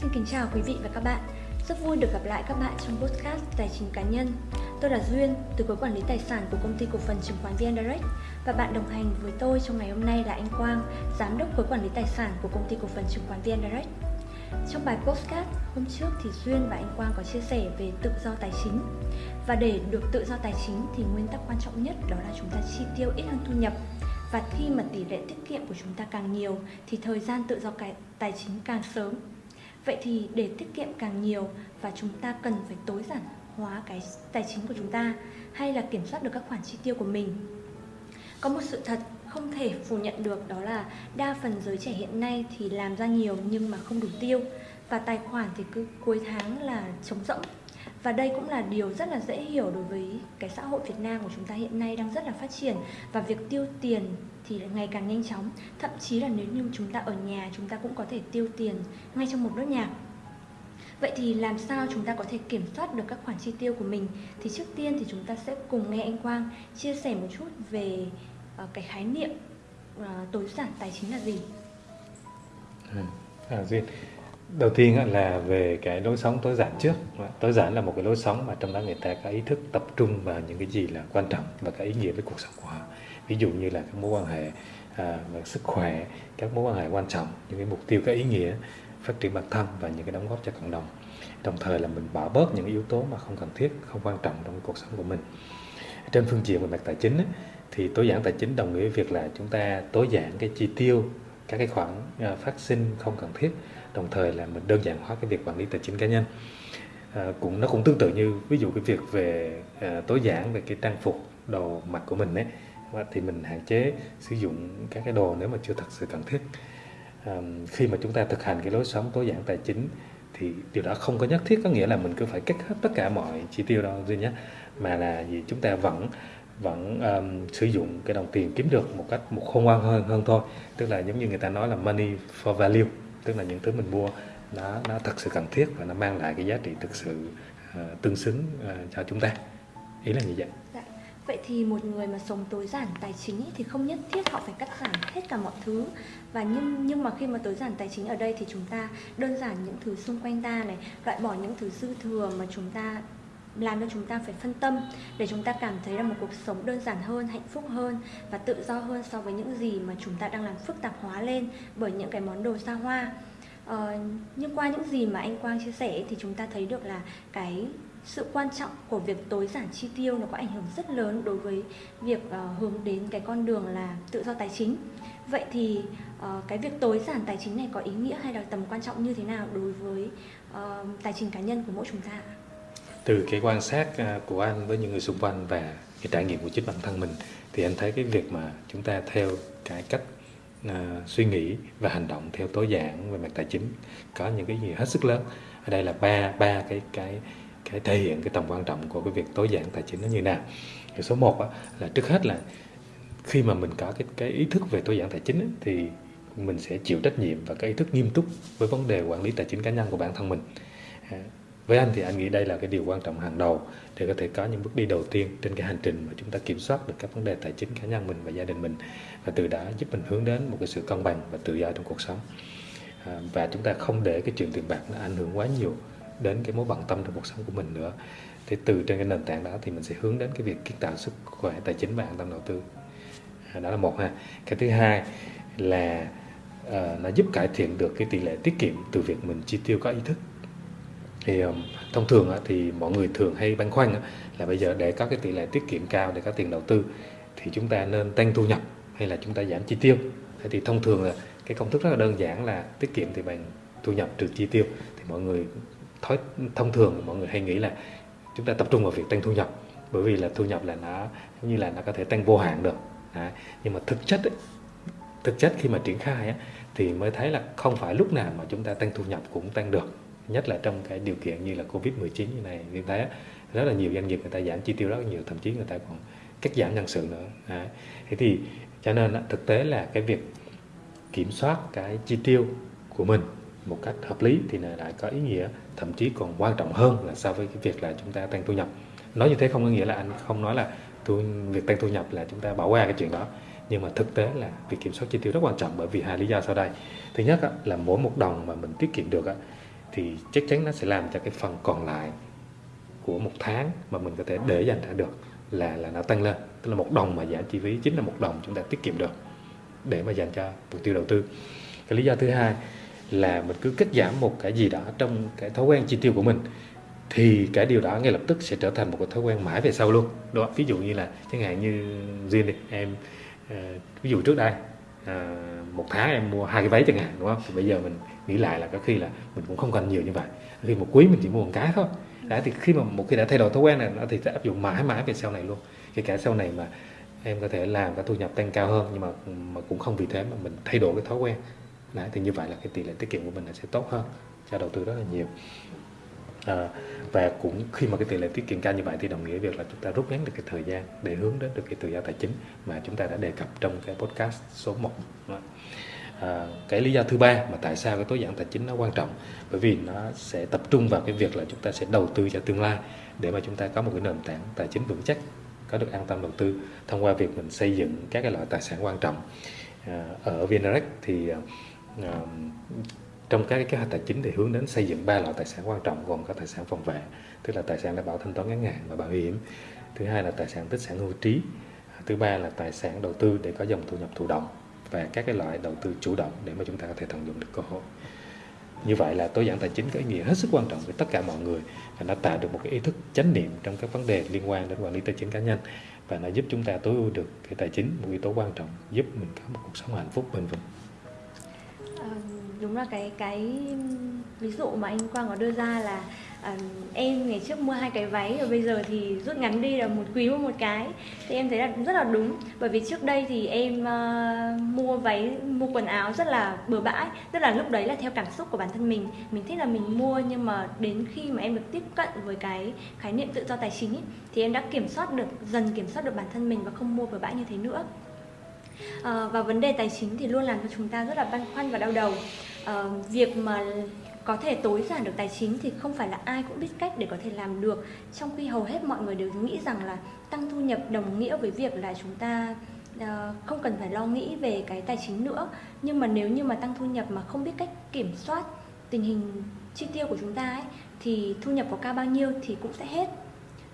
Xin kính chào quý vị và các bạn. Rất vui được gặp lại các bạn trong podcast Tài chính cá nhân. Tôi là Duyên, từ khối quản lý tài sản của công ty cổ phần chứng khoán VN Direct và bạn đồng hành với tôi trong ngày hôm nay là anh Quang, giám đốc khối quản lý tài sản của công ty cổ phần chứng khoán VN Direct. Trong bài podcast hôm trước thì Duyên và anh Quang có chia sẻ về tự do tài chính. Và để được tự do tài chính thì nguyên tắc quan trọng nhất đó là chúng ta chi tiêu ít hơn thu nhập và khi mà tỷ lệ tiết kiệm của chúng ta càng nhiều thì thời gian tự do tài chính càng sớm vậy thì để tiết kiệm càng nhiều và chúng ta cần phải tối giản hóa cái tài chính của chúng ta hay là kiểm soát được các khoản chi tiêu của mình? Có một sự thật không thể phủ nhận được, đó là đa phần giới trẻ hiện nay thì làm ra nhiều nhưng mà không đủ tiêu và tài khoản thì cứ cuối tháng là trống rỗng. Và đây cũng là điều rất là dễ hiểu đối với cái xã hội Việt Nam của chúng ta hiện nay đang rất là phát triển và việc tiêu tiền thì ngày càng nhanh chóng thậm chí là nếu như chúng ta ở nhà chúng ta cũng có thể tiêu tiền ngay trong một nốt nhạc Vậy thì làm sao chúng ta có thể kiểm soát được các khoản chi tiêu của mình? Thì trước tiên thì chúng ta sẽ cùng nghe anh Quang chia sẻ một chút về uh, cái khái niệm uh, tối giản tài chính là gì. À, à Duyên, đầu tiên là về cái lối sống tối giản trước tối giản là một cái lối sống mà trong đó người ta có ý thức tập trung vào những cái gì là quan trọng và có ý nghĩa với cuộc sống của họ ví dụ như là các mối quan hệ à, và sức khỏe các mối quan hệ quan trọng những cái mục tiêu có ý nghĩa phát triển bản thân và những cái đóng góp cho cộng đồng. Đồng thời là mình bỏ bớt những yếu tố mà không cần thiết không quan trọng trong cuộc sống của mình. Trên phương diện về mặt tài chính thì tối giản tài chính đồng nghĩa với việc là chúng ta tối giản cái chi tiêu các cái khoản à, phát sinh không cần thiết. Đồng thời là mình đơn giản hóa cái việc quản lý tài chính cá nhân. À, cũng nó cũng tương tự như ví dụ cái việc về à, tối giản về cái trang phục đồ mặc của mình ấy thì mình hạn chế sử dụng các cái đồ nếu mà chưa thật sự cần thiết. À, khi mà chúng ta thực hành cái lối sống tối giản tài chính thì điều đó không có nhất thiết có nghĩa là mình cứ phải cắt hết tất cả mọi chi tiêu đâu duy nhất mà là gì? Chúng ta vẫn vẫn um, sử dụng cái đồng tiền kiếm được một cách một khôn ngoan hơn hơn thôi. Tức là giống như người ta nói là money for value tức là những thứ mình mua nó nó thật sự cần thiết và nó mang lại cái giá trị thực sự uh, tương xứng uh, cho chúng ta. Ý là như vậy. Dạ. Vậy thì một người mà sống tối giản tài chính thì không nhất thiết họ phải cắt giảm hết cả mọi thứ và nhưng nhưng mà khi mà tối giản tài chính ở đây thì chúng ta đơn giản những thứ xung quanh ta này loại bỏ những thứ dư thừa mà chúng ta làm cho chúng ta phải phân tâm để chúng ta cảm thấy là một cuộc sống đơn giản hơn, hạnh phúc hơn và tự do hơn so với những gì mà chúng ta đang làm phức tạp hóa lên bởi những cái món đồ xa hoa. Ờ, nhưng qua những gì mà anh Quang chia sẻ thì chúng ta thấy được là cái sự quan trọng của việc tối giản chi tiêu nó có ảnh hưởng rất lớn đối với việc uh, hướng đến cái con đường là tự do tài chính. Vậy thì uh, cái việc tối giản tài chính này có ý nghĩa hay là tầm quan trọng như thế nào đối với uh, tài chính cá nhân của mỗi chúng ta? từ cái quan sát của anh với những người xung quanh và cái trải nghiệm của chính bản thân mình thì anh thấy cái việc mà chúng ta theo cái cách uh, suy nghĩ và hành động theo tối giản về mặt tài chính có những cái gì hết sức lớn ở đây là ba ba cái cái cái thể hiện cái tầm quan trọng của cái việc tối giản tài chính nó như nào. Thì số 1 là trước hết là khi mà mình có cái cái ý thức về tối giản tài chính ấy, thì mình sẽ chịu trách nhiệm và cái ý thức nghiêm túc với vấn đề quản lý tài chính cá nhân của bản thân mình. À, với anh thì anh nghĩ đây là cái điều quan trọng hàng đầu để có thể có những bước đi đầu tiên trên cái hành trình mà chúng ta kiểm soát được các vấn đề tài chính cá nhân mình và gia đình mình và từ đó giúp mình hướng đến một cái sự cân bằng và tự do trong cuộc sống. À, và chúng ta không để cái chuyện tiền bạc nó ảnh hưởng quá nhiều đến cái mối bận tâm trong cuộc sống của mình nữa. Thì từ trên cái nền tảng đó thì mình sẽ hướng đến cái việc kiến tạo sức khỏe tài chính và an tâm đầu tư. À, đó là một ha. Cái thứ hai là uh, nó giúp cải thiện được cái tỷ lệ tiết kiệm từ việc mình chi tiêu có ý thức. Thì um, thông thường thì mọi người thường hay băn khoăn là bây giờ để có cái tỷ lệ tiết kiệm cao để có tiền đầu tư thì chúng ta nên tăng thu nhập hay là chúng ta giảm chi tiêu? Thế thì thông thường là cái công thức rất là đơn giản là tiết kiệm thì bằng thu nhập trừ chi tiêu thì mọi người thói thông thường mọi người hay nghĩ là chúng ta tập trung vào việc tăng thu nhập bởi vì là thu nhập là nó như là nó có thể tăng vô hạn được Đấy. nhưng mà thực chất ấy, thực chất khi mà triển khai ấy, thì mới thấy là không phải lúc nào mà chúng ta tăng thu nhập cũng tăng được nhất là trong cái điều kiện như là covid 19 như này như thế rất là nhiều doanh nghiệp người ta giảm chi tiêu rất nhiều thậm chí người ta còn cắt giảm nhân sự nữa Đấy. thế thì cho nên thực tế là cái việc kiểm soát cái chi tiêu của mình một cách hợp lý thì lại có ý nghĩa thậm chí còn quan trọng hơn là so với cái việc là chúng ta tăng thu nhập. Nói như thế không có nghĩa là anh không nói là thu, việc tăng thu nhập là chúng ta bỏ qua cái chuyện đó. Nhưng mà thực tế là việc kiểm soát chi tiêu rất quan trọng bởi vì hai lý do sau đây. Thứ nhất là mỗi một đồng mà mình tiết kiệm được thì chắc chắn nó sẽ làm cho cái phần còn lại của một tháng mà mình có thể để dành ra được là là nó tăng lên. Tức là một đồng mà giảm chi phí chính là một đồng chúng ta tiết kiệm được để mà dành cho mục tiêu đầu tư. Cái lý do thứ hai là mình cứ cắt giảm một cái gì đó trong cái thói quen chi tiêu của mình thì cái điều đó ngay lập tức sẽ trở thành một cái thói quen mãi về sau luôn. Đó ví dụ như là chẳng hạn như riêng đi em uh, ví dụ trước đây uh, một tháng em mua hai cái váy chẳng hạn đúng không? Thì bây giờ mình nghĩ lại là có khi là mình cũng không cần nhiều như vậy. Khi một quý mình chỉ mua một cái thôi. Đã thì khi mà một khi đã thay đổi thói quen này nó thì sẽ áp dụng mãi mãi về sau này luôn. Kể cả sau này mà em có thể làm cái thu nhập tăng cao hơn nhưng mà mà cũng không vì thế mà mình thay đổi cái thói quen đấy thì như vậy là cái tỷ lệ tiết kiệm của mình sẽ tốt hơn cho đầu tư rất là nhiều. À, và cũng khi mà cái tỷ lệ tiết kiệm cao như vậy thì đồng nghĩa việc là chúng ta rút ngắn được cái thời gian để hướng đến được cái tự do tài chính mà chúng ta đã đề cập trong cái podcast số 1 à, ờ, cái lý do thứ ba mà tại sao cái tối giản tài chính nó quan trọng bởi vì nó sẽ tập trung vào cái việc là chúng ta sẽ đầu tư cho tương lai để mà chúng ta có một cái nền tảng tài chính vững chắc có được an tâm đầu tư thông qua việc mình xây dựng các cái loại tài sản quan trọng. À, ở VNREX thì Ờ, trong các cái kế hoạch tài chính thì hướng đến xây dựng ba loại tài sản quan trọng gồm có tài sản phòng vệ, tức là tài sản đảm bảo thanh toán ngắn hạn và bảo hiểm, thứ hai là tài sản tích sản hưu trí thứ ba là tài sản đầu tư để có dòng thu nhập thụ động và các cái loại đầu tư chủ động để mà chúng ta có thể tận dụng được cơ hội. Như vậy là tối giản tài chính có ý nghĩa hết sức quan trọng với tất cả mọi người và nó tạo được một cái ý thức chánh niệm trong các vấn đề liên quan đến quản lý tài chính cá nhân và nó giúp chúng ta tối ưu được cái tài chính, một yếu tố quan trọng giúp mình có một cuộc sống hạnh phúc, bền vững đúng là cái cái ví dụ mà anh Quang có đưa ra là à, em ngày trước mua hai cái váy và bây giờ thì rút ngắn đi là một quý mua một cái thì em thấy là rất là đúng. Bởi vì trước đây thì em uh, mua váy mua quần áo rất là bừa bãi tức là lúc đấy là theo cảm xúc của bản thân mình. Mình thích là mình mua nhưng mà đến khi mà em được tiếp cận với cái khái niệm tự do tài chính ý, thì em đã kiểm soát được dần kiểm soát được bản thân mình và không mua bừa bãi như thế nữa à, và vấn đề tài chính thì luôn làm cho chúng ta rất là băn khoăn và đau đầu. À, việc mà có thể tối giản được tài chính thì không phải là ai cũng biết cách để có thể làm được. Trong khi hầu hết mọi người đều nghĩ rằng là tăng thu nhập đồng nghĩa với việc là chúng ta uh, không cần phải lo nghĩ về cái tài chính nữa. Nhưng mà nếu như mà tăng thu nhập mà không biết cách kiểm soát tình hình chi tiêu của chúng ta ấy thì thu nhập có cao bao nhiêu thì cũng sẽ hết.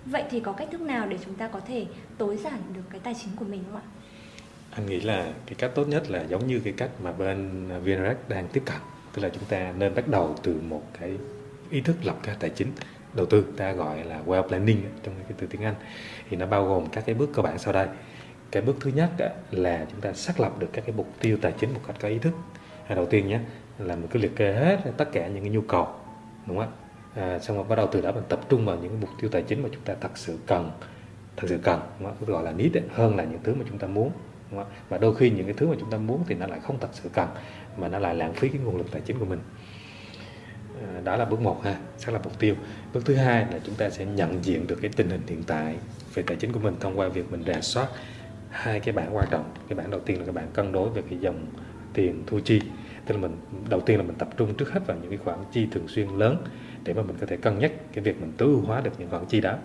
Vậy thì có cách thức nào để chúng ta có thể tối giản được cái tài chính của mình không ạ? Anh nghĩ là cái cách tốt nhất là giống như cái cách mà bên VNREX đang tiếp cận tức là chúng ta nên bắt đầu từ một cái ý thức lập kế tài chính đầu tư. Ta gọi là well planning trong cái từ tiếng Anh. Thì nó bao gồm các cái bước cơ bản sau đây. Cái bước thứ nhất là chúng ta xác lập được các cái mục tiêu tài chính một cách có ý thức. À, đầu tiên nhé là mình cứ liệt kê hết tất cả những cái nhu cầu đúng không à, xong rồi bắt đầu từ đó mình tập trung vào những cái mục tiêu tài chính mà chúng ta thật sự cần thật sự cần đúng không? gọi là need hơn là những thứ mà chúng ta muốn đúng không? và đôi khi những cái thứ mà chúng ta muốn thì nó lại không thật sự cần, mà nó lại lãng phí cái nguồn lực tài chính của mình. À, đó là bước một ha xác lập mục tiêu. Bước thứ hai là chúng ta sẽ nhận diện được cái tình hình hiện tại về tài chính của mình thông qua việc mình rà soát hai cái bảng quan trọng cái bảng đầu tiên là cái bảng cân đối về cái dòng tiền thu chi. Tức là mình, đầu tiên là mình tập trung trước hết vào những cái khoản chi thường xuyên lớn để mà mình có thể cân nhắc cái việc mình tối ưu hóa được những khoản chi đó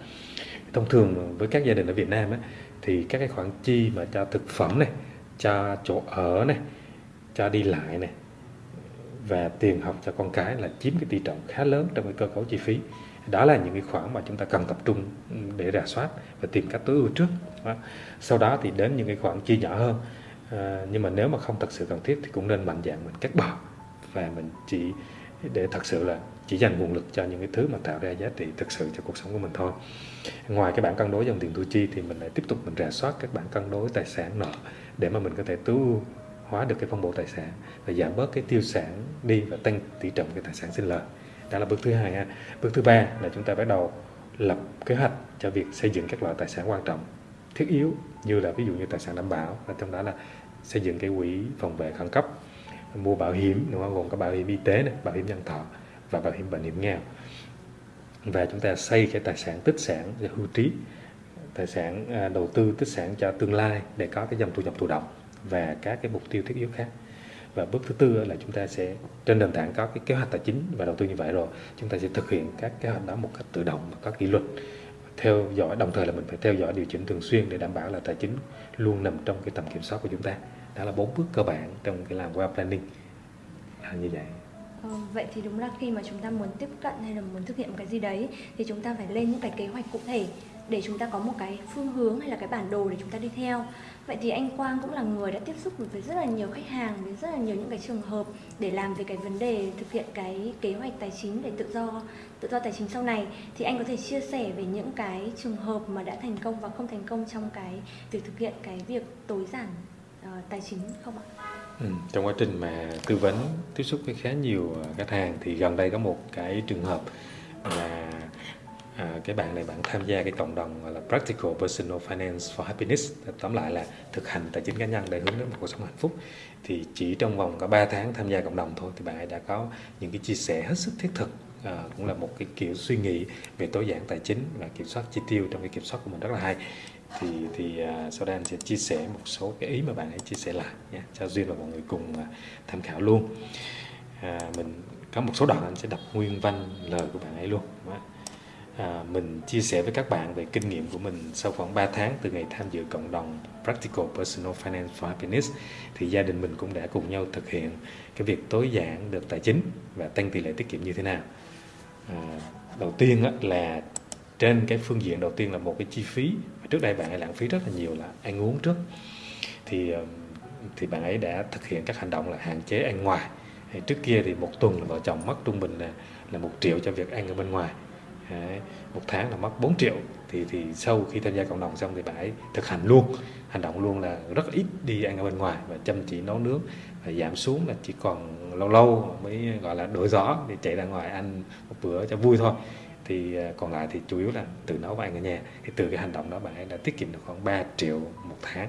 thông thường với các gia đình ở Việt Nam ấy thì các cái khoản chi mà cho thực phẩm này cho chỗ ở này cho đi lại này và tiền học cho con cái là chiếm cái tỷ trọng khá lớn trong cái cơ cấu chi phí đó là những cái khoản mà chúng ta cần tập trung để rà soát và tìm cách tối ưu trước đó. sau đó thì đến những cái khoản chi nhỏ hơn à, nhưng mà nếu mà không thật sự cần thiết thì cũng nên mạnh dạng mình cắt bỏ và mình chỉ để thật sự là chỉ dành nguồn lực cho những cái thứ mà tạo ra giá trị thực sự cho cuộc sống của mình thôi ngoài cái bảng cân đối dòng tiền thu chi thì mình lại tiếp tục mình rà soát các bảng cân đối tài sản nợ để mà mình có thể tối hóa được cái phân bổ tài sản và giảm bớt cái tiêu sản đi và tăng tỷ trọng cái tài sản sinh lời đó là bước thứ hai ha. bước thứ ba là chúng ta bắt đầu lập kế hoạch cho việc xây dựng các loại tài sản quan trọng thiết yếu như là ví dụ như tài sản đảm bảo và trong đó là xây dựng cái quỹ phòng vệ khẩn cấp mua bảo hiểm đúng không? gồm có bảo hiểm y tế này, bảo hiểm nhân thọ và bảo hiểm bệnh hiểm nghèo. Và chúng ta xây cái tài sản tích sản và hưu trí, tài sản à, đầu tư tích sản cho tương lai để có cái dòng thu nhập thụ động và các cái mục tiêu thiết yếu khác. Và bước thứ tư là chúng ta sẽ, trên nền tảng có cái kế hoạch tài chính và đầu tư như vậy rồi, chúng ta sẽ thực hiện các kế hoạch đó một cách tự động và có kỷ luật. Theo dõi, đồng thời là mình phải theo dõi điều chỉnh thường xuyên để đảm bảo là tài chính luôn nằm trong cái tầm kiểm soát của chúng ta. Đó là bốn bước cơ bản trong cái làm web planning. Là như vậy. Ờ, vậy thì đúng là khi mà chúng ta muốn tiếp cận hay là muốn thực hiện một cái gì đấy thì chúng ta phải lên những cái kế hoạch cụ thể để chúng ta có một cái phương hướng hay là cái bản đồ để chúng ta đi theo vậy thì anh Quang cũng là người đã tiếp xúc với rất là nhiều khách hàng với rất là nhiều những cái trường hợp để làm về cái vấn đề thực hiện cái kế hoạch tài chính để tự do tự do tài chính sau này thì anh có thể chia sẻ về những cái trường hợp mà đã thành công và không thành công trong cái việc thực hiện cái việc tối giản uh, tài chính không ạ? Ừ, trong quá trình mà tư vấn tiếp xúc với khá nhiều à, khách hàng thì gần đây có một cái trường hợp là à, cái bạn này bạn tham gia cái cộng đồng gọi là Practical Personal Finance for Happiness. Tóm lại là thực hành tài chính cá nhân để hướng đến một cuộc sống hạnh phúc. Thì chỉ trong vòng có 3 tháng tham gia cộng đồng thôi thì bạn ấy đã có những cái chia sẻ hết sức thiết thực à, cũng là một cái kiểu suy nghĩ về tối giản tài chính và kiểm soát chi tiêu trong cái kiểm soát của mình rất là hay thì thì à, uh, sau đây anh sẽ chia sẻ một số cái ý mà bạn ấy chia sẻ lại nha cho duyên và mọi người cùng uh, tham khảo luôn. À, mình có một số đoạn anh sẽ đọc nguyên văn lời của bạn ấy luôn. À, mình chia sẻ với các bạn về kinh nghiệm của mình sau khoảng 3 tháng từ ngày tham dự cộng đồng Practical Personal Finance for Happiness thì gia đình mình cũng đã cùng nhau thực hiện cái việc tối giản được tài chính và tăng tỷ lệ tiết kiệm như thế nào. À, đầu tiên là trên cái phương diện đầu tiên là một cái chi phí trước đây bạn ấy lãng phí rất là nhiều là ăn uống trước. Thì ờ, thì bạn ấy đã thực hiện các hành động là hạn chế ăn ngoài. Trước kia thì một tuần là vợ chồng mất trung bình là là một triệu cho việc ăn ở bên ngoài. Đấy, một tháng là mất 4 triệu. Thì thì sau khi tham gia cộng đồng xong thì bạn ấy thực hành luôn. Hành động luôn là rất ít đi ăn ở bên ngoài và chăm chỉ nấu nướng và giảm xuống là chỉ còn lâu lâu mới gọi là đổi gió thì chạy ra ngoài ăn một bữa cho vui thôi thì à, còn lại thì chủ yếu là tự nấu và ăn ở nhà. Thì từ cái hành động đó bạn ấy đã tiết kiệm được khoảng 3 triệu một tháng.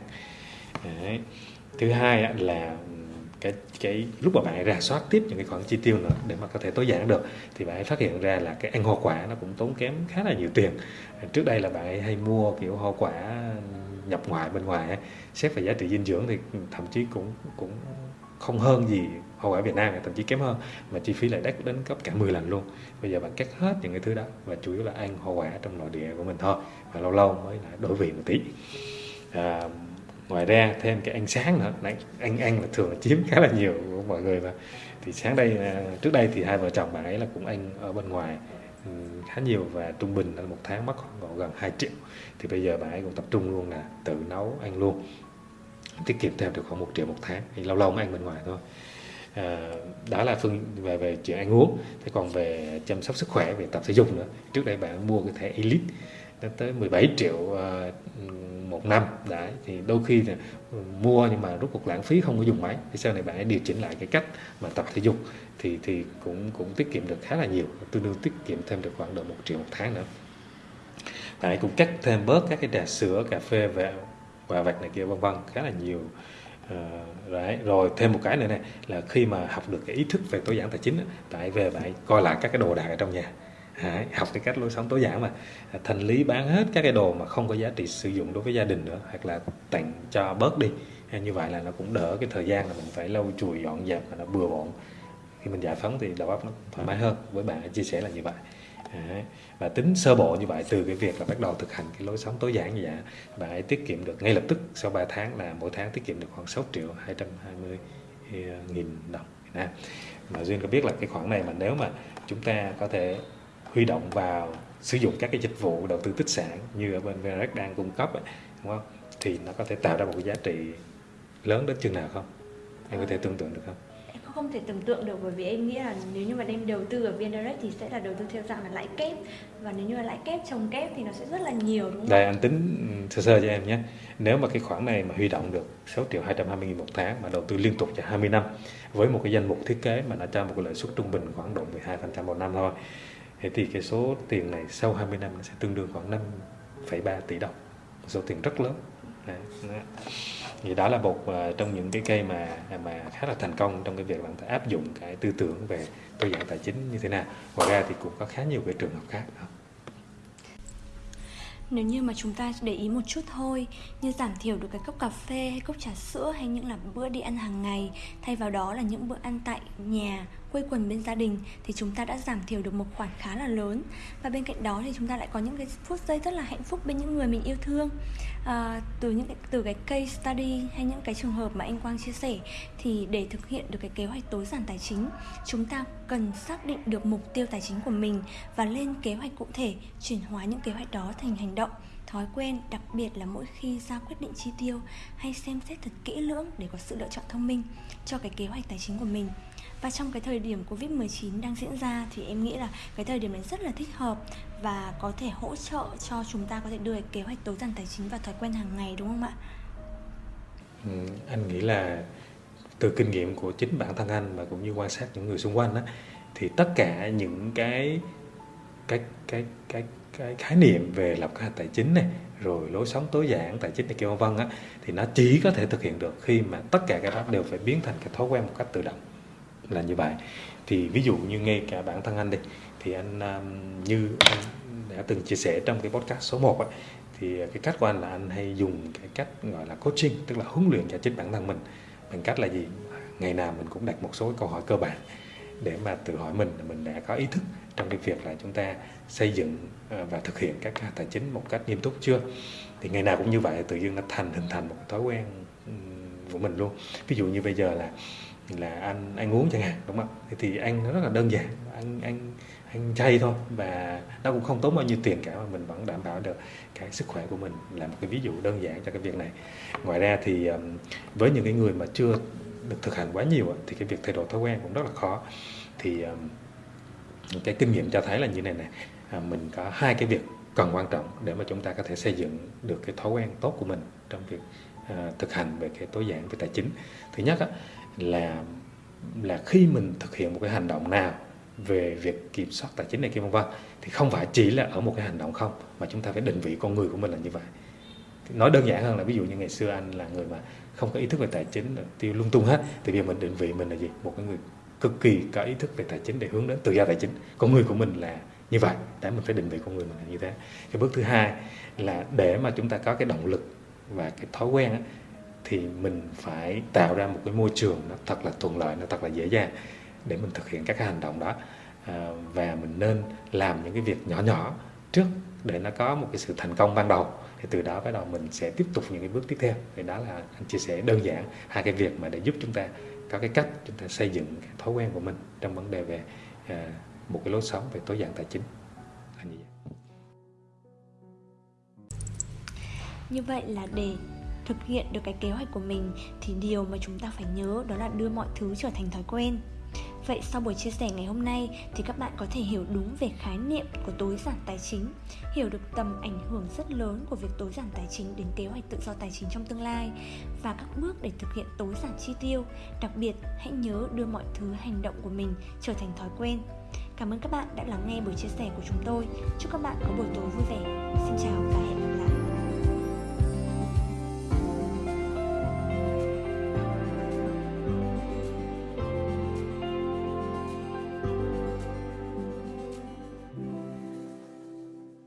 Đấy. thứ hai là cái cái lúc mà bạn ấy ra soát tiếp những cái khoản chi tiêu nữa để mà có thể tối giản được, thì bạn ấy phát hiện ra là cái ăn hoa quả nó cũng tốn kém khá là nhiều tiền. Trước đây là bạn ấy hay mua, kiểu, hoa quả nhập ngoại, bên ngoài xét về giá trị dinh dưỡng thì thậm chí cũng cũng không hơn gì hoa quả Việt Nam thậm chí kém hơn mà chi phí lại đắt đến gấp cả 10 lần luôn. Bây giờ bạn cắt hết những cái thứ đó và chủ yếu là ăn hoa quả trong nội địa của mình thôi và lâu lâu mới lại đổi vị một tí. À, ngoài ra thêm cái ăn sáng nữa. Đấy, ăn ăn là thường là chiếm khá là nhiều của mọi người mà. Thì sáng đây à, trước đây thì hai vợ chồng bạn ấy là cũng ăn ở bên ngoài ừ, khá nhiều và trung bình là một tháng mất khoảng gần 2 triệu. Thì bây giờ bạn ấy cũng tập trung luôn là tự nấu ăn luôn tiết kiệm thêm được khoảng một triệu một tháng. Thì lâu lâu mới ăn bên ngoài thôi à, đó là phương về về chuyện ăn uống. Thế còn về chăm sóc sức khỏe về tập thể dục nữa trước đây bạn mua cái thẻ elite nó tới 17 triệu ờ, một năm. Đấy thì đôi khi là mua nhưng mà rút cuộc lãng phí không có dùng máy. Thì sau này bạn hãy điều chỉnh lại cái cách mà tập thể dục. Thì thì cũng cũng tiết kiệm được khá là nhiều tương đương tiết kiệm thêm được khoảng độ một triệu một tháng nữa. Bạn hãy cũng cắt thêm bớt các cái trà sữa cà phê và và vặt này kia vân vân khá là nhiều. Uh, Ờ, đấy. rồi thêm một cái nữa này là khi mà học được cái ý thức về tối giản tài chính tại về bạn coi lại các cái đồ đạc ở trong nhà. Đấy, học cái cách lối sống tối giản mà. À, thành lý bán hết các cái đồ mà không có giá trị sử dụng đối với gia đình nữa hoặc là tặng cho bớt đi. À, như vậy là nó cũng đỡ cái thời gian là mình phải lau chùi dọn dẹp mà nó bừa bộn. Khi mình giải phóng thì đầu óc nó thoải mái hơn. Với bạn chia sẻ là như vậy. Đấy. và tính sơ bộ như vậy từ cái việc là bắt đầu thực hành cái lối sống tối giản như vậy bạn ấy tiết kiệm được ngay lập tức sau 3 tháng là mỗi tháng tiết kiệm được khoảng 6 triệu 220 ờ, nghìn đồng Việt Nam mà duyên có biết là cái khoản này mà nếu mà chúng ta có thể huy động vào sử dụng các cái dịch vụ đầu tư tích sản như ở bên VNREX đang cung cấp ấy, đúng không? thì nó có thể tạo ra một cái giá trị lớn đến chừng nào không? Em có thể tưởng tượng được không? Không thể tưởng tượng được bởi vì em nghĩ là nếu như mà đem đầu tư ở VNREX thì sẽ là đầu tư theo dạng là lãi kép và nếu như là lãi kép trồng kép thì nó sẽ rất là nhiều đúng không? Đây anh tính ừ, sơ sơ cho em nhé. Nếu mà cái khoản này mà huy động được 6 triệu 220 nghìn một tháng mà đầu tư liên tục cho 20 năm với một cái danh mục thiết kế mà nó cho một cái lợi suất trung bình khoảng độ 12% một năm thôi thế thì cái số tiền này sau 20 năm nó sẽ tương đương khoảng 5,3 tỷ đồng số tiền rất lớn đấy, đấy thì đó là một uh, trong những cái cây mà mà khá là thành công trong cái việc bạn áp dụng cái tư tưởng về tối giản tài chính như thế nào ngoài ra thì cũng có khá nhiều cái trường hợp khác đó. Nếu như mà chúng ta để ý một chút thôi Như giảm thiểu được cái cốc cà phê hay cốc trà sữa Hay những là bữa đi ăn hàng ngày Thay vào đó là những bữa ăn tại nhà quây quần bên gia đình thì chúng ta đã giảm thiểu được một khoản khá là lớn. Và bên cạnh đó thì chúng ta lại có những cái phút giây rất là hạnh phúc bên những người mình yêu thương. À, từ những cái, từ cái case study hay những cái trường hợp mà anh Quang chia sẻ thì để thực hiện được cái kế hoạch tối giản tài chính chúng ta cần xác định được mục tiêu tài chính của mình và lên kế hoạch cụ thể chuyển hóa những kế hoạch đó thành hành động. Thói quen đặc biệt là mỗi khi ra quyết định chi tiêu hay xem xét thật kỹ lưỡng để có sự lựa chọn thông minh cho cái kế hoạch tài chính của mình và trong cái thời điểm Covid-19 đang diễn ra thì em nghĩ là cái thời điểm này rất là thích hợp và có thể hỗ trợ cho chúng ta có thể đưa kế hoạch tối giản tài chính và thói quen hàng ngày đúng không ạ? Ừ, anh nghĩ là từ kinh nghiệm của chính bản thân anh và cũng như quan sát những người xung quanh đó, thì tất cả những cái cái cái cái cái khái niệm về lập kế hoạch tài chính này rồi lối sống tối giản tài chính này kia vân vân á thì nó chỉ có thể thực hiện được khi mà tất cả các đó đều phải biến thành cái thói quen một cách tự động là như vậy. Thì ví dụ như ngay cả bản thân anh đi thì anh um, như anh đã từng chia sẻ trong cái podcast số 1 ấy, thì cái cách của anh là anh hay dùng cái cách gọi là coaching tức là huấn luyện cho chính bản thân mình. Bằng cách là gì? Ngày nào mình cũng đặt một số câu hỏi cơ bản để mà tự hỏi mình là mình đã có ý thức trong cái việc là chúng ta xây dựng ờ, và thực hiện các tài chính một cách nghiêm túc chưa? Thì ngày nào cũng như vậy tự nhiên nó thành hình thành một thói quen của mình luôn. Ví dụ như bây giờ là là anh ăn uống chẳng hạn đúng không? Thì, thì ăn nó rất là đơn giản anh anh anh chay thôi. Và nó cũng không tốn bao nhiêu tiền cả mà mình vẫn đảm bảo được cái sức khỏe của mình là một cái ví dụ đơn giản cho cái việc này. Ngoài ra thì với những cái người mà chưa được thực hành quá nhiều thì cái việc thay đổi thói quen cũng rất là khó. Thì cái kinh nghiệm cho thấy là như này này mình có hai cái việc cần quan trọng để mà chúng ta có thể xây dựng được cái thói quen tốt của mình trong việc à, thực hành về cái tối giản về tài chính. Thứ nhất á, là là khi mình thực hiện một cái hành động nào về việc kiểm soát tài chính này kia vân vân thì không phải chỉ là ở một cái hành động không mà chúng ta phải định vị con người của mình là như vậy. Nói đơn giản hơn là ví dụ như ngày xưa anh là người mà không có ý thức về tài chính tiêu lung tung hết thì bây giờ mình định vị mình là gì? Một cái người cực kỳ có ý thức về tài chính để hướng đến tự do tài chính. Con người của mình là như vậy để mình phải định vị con người mình là như thế. Cái bước thứ hai là để mà chúng ta có cái động lực và cái thói quen á, thì mình phải tạo ra một cái môi trường nó thật là thuận lợi nó thật là dễ dàng để mình thực hiện các cái hành động đó. À, và mình nên làm những cái việc nhỏ nhỏ trước để nó có một cái sự thành công ban đầu. Thì từ đó bắt đầu mình sẽ tiếp tục những cái bước tiếp theo. Thì đó là anh chia sẻ đơn giản hai cái việc mà để giúp chúng ta có cái cách chúng ta xây dựng cái thói quen của mình trong vấn đề về à, một cái lối sống về tối giản tài chính. Là như vậy. Như vậy là để thực hiện được cái kế hoạch của mình thì điều mà chúng ta phải nhớ đó là đưa mọi thứ trở thành thói quen Vậy sau buổi chia sẻ ngày hôm nay thì các bạn có thể hiểu đúng về khái niệm của tối giản tài chính, hiểu được tầm ảnh hưởng rất lớn của việc tối giản tài chính đến kế hoạch tự do tài chính trong tương lai và các bước để thực hiện tối giản chi tiêu. Đặc biệt, hãy nhớ đưa mọi thứ hành động của mình trở thành thói quen. Cảm ơn các bạn đã lắng nghe buổi chia sẻ của chúng tôi. Chúc các bạn có buổi tối vui vẻ. Xin chào. và hẹn gặp lại.